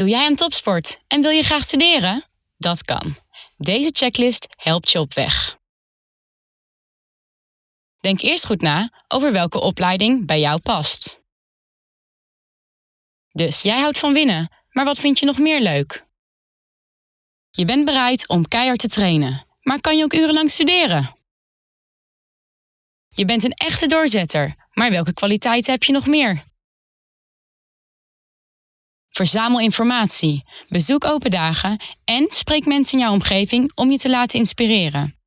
Doe jij aan topsport en wil je graag studeren? Dat kan. Deze checklist helpt je op weg. Denk eerst goed na over welke opleiding bij jou past. Dus jij houdt van winnen, maar wat vind je nog meer leuk? Je bent bereid om keihard te trainen, maar kan je ook urenlang studeren? Je bent een echte doorzetter, maar welke kwaliteiten heb je nog meer? Verzamel informatie, bezoek open dagen en spreek mensen in jouw omgeving om je te laten inspireren.